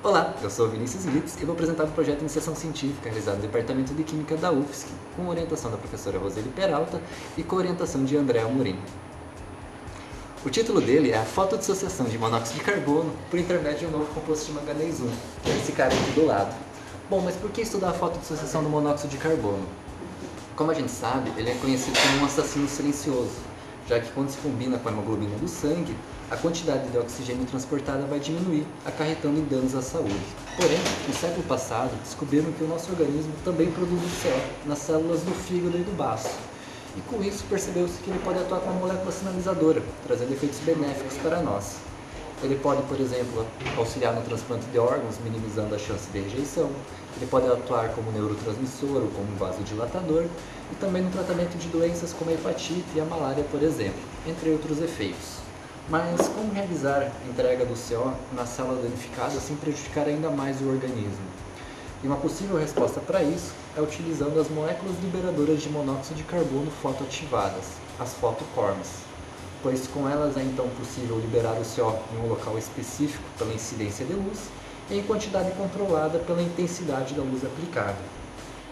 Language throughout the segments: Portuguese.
Olá, eu sou Vinícius Litz e vou apresentar um projeto de iniciação científica realizado no Departamento de Química da UFSC, com orientação da professora Roseli Peralta e com orientação de André Amorim. O título dele é a fotodissociação de monóxido de carbono por intermédio de um novo composto de manganês 1, que é esse cara aqui do lado. Bom, mas por que estudar a fotodissociação do monóxido de carbono? Como a gente sabe, ele é conhecido como um assassino silencioso, já que quando se combina com a hemoglobina do sangue, a quantidade de oxigênio transportada vai diminuir, acarretando em danos à saúde. Porém, no século passado, descobriram que o nosso organismo também produz o CO nas células do fígado e do baço. E com isso percebeu-se que ele pode atuar como molécula sinalizadora, trazendo efeitos benéficos para nós. Ele pode, por exemplo, auxiliar no transplante de órgãos, minimizando a chance de rejeição. Ele pode atuar como neurotransmissor ou como vasodilatador e também no tratamento de doenças como a hepatite e a malária, por exemplo, entre outros efeitos. Mas como realizar a entrega do CO na célula danificada sem prejudicar ainda mais o organismo? E uma possível resposta para isso é utilizando as moléculas liberadoras de monóxido de carbono fotoativadas, as fotocorms, pois com elas é então possível liberar o CO em um local específico pela incidência de luz em quantidade controlada pela intensidade da luz aplicada.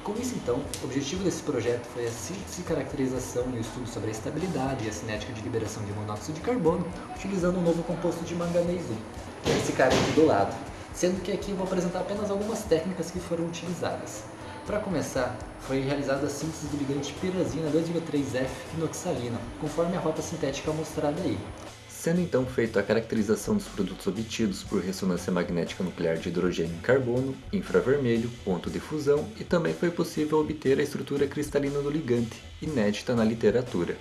Com isso, então, o objetivo desse projeto foi a síntese, caracterização e o estudo sobre a estabilidade e a cinética de liberação de monóxido de carbono, utilizando um novo composto de manganês 1, esse cara aqui do lado, sendo que aqui eu vou apresentar apenas algumas técnicas que foram utilizadas. Para começar, foi realizada a síntese do ligante pirazina 2,3F inoxalina, conforme a rota sintética mostrada aí sendo então feita a caracterização dos produtos obtidos por ressonância magnética nuclear de hidrogênio e carbono, infravermelho, ponto de fusão e também foi possível obter a estrutura cristalina do ligante, inédita na literatura.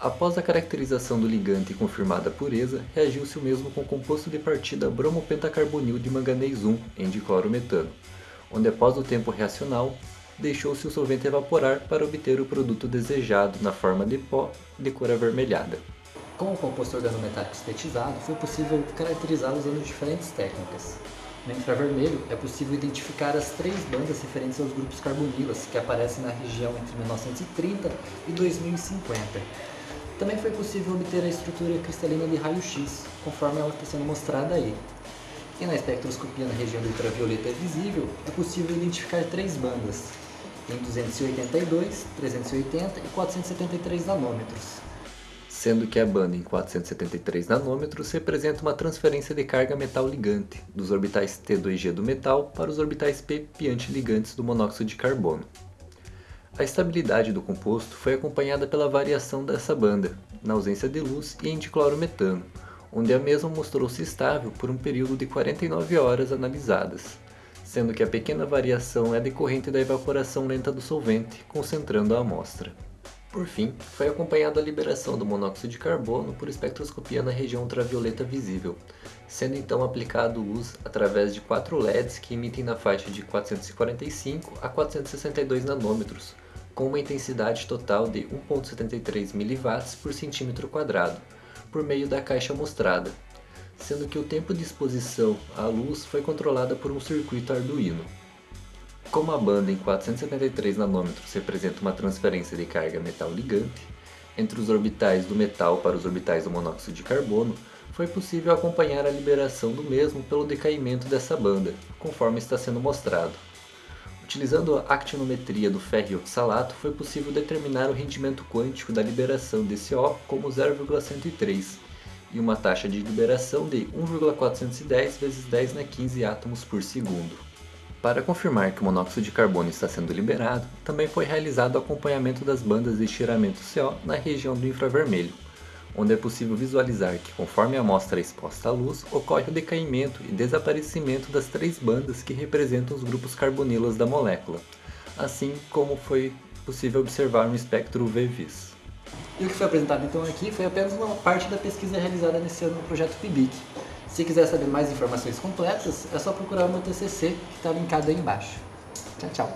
Após a caracterização do ligante e confirmada a pureza, reagiu-se o mesmo com o composto de partida bromopentacarbonil de manganês 1 em diclorometano, onde após o tempo reacional, deixou-se o solvente evaporar para obter o produto desejado na forma de pó de cor avermelhada. Com o composto organometálico sintetizado, foi possível caracterizá-lo usando diferentes técnicas. No infravermelho, é possível identificar as três bandas referentes aos grupos carbonilas que aparecem na região entre 1930 e 2050. Também foi possível obter a estrutura cristalina de raio-x, conforme ela está sendo mostrada aí. E na espectroscopia na região do ultravioleta visível, é possível identificar três bandas, em 282, 380 e 473 nanômetros sendo que a banda em 473 nanômetros representa uma transferência de carga metal ligante dos orbitais T2G do metal para os orbitais P ligantes do monóxido de carbono. A estabilidade do composto foi acompanhada pela variação dessa banda, na ausência de luz e em diclorometano, onde a mesma mostrou-se estável por um período de 49 horas analisadas, sendo que a pequena variação é decorrente da evaporação lenta do solvente, concentrando a amostra. Por fim, foi acompanhada a liberação do monóxido de carbono por espectroscopia na região ultravioleta visível, sendo então aplicado luz através de quatro LEDs que emitem na faixa de 445 a 462 nanômetros, com uma intensidade total de 1.73 mW por centímetro quadrado, por meio da caixa mostrada, sendo que o tempo de exposição à luz foi controlada por um circuito Arduino. Como a banda em 473 nanômetros representa uma transferência de carga metal ligante, entre os orbitais do metal para os orbitais do monóxido de carbono, foi possível acompanhar a liberação do mesmo pelo decaimento dessa banda, conforme está sendo mostrado. Utilizando a actinometria do ferro oxalato, foi possível determinar o rendimento quântico da liberação desse O como 0,103 e uma taxa de liberação de 1,410 vezes 10 na 15 átomos por segundo. Para confirmar que o monóxido de carbono está sendo liberado, também foi realizado o acompanhamento das bandas de estiramento CO na região do infravermelho, onde é possível visualizar que conforme a amostra é exposta à luz, ocorre o decaimento e desaparecimento das três bandas que representam os grupos carbonilas da molécula, assim como foi possível observar no espectro UV-Vis. E o que foi apresentado então aqui foi apenas uma parte da pesquisa realizada nesse ano no projeto PIBIC, se quiser saber mais informações completas, é só procurar o meu TCC, que está linkado aí embaixo. Tchau, tchau.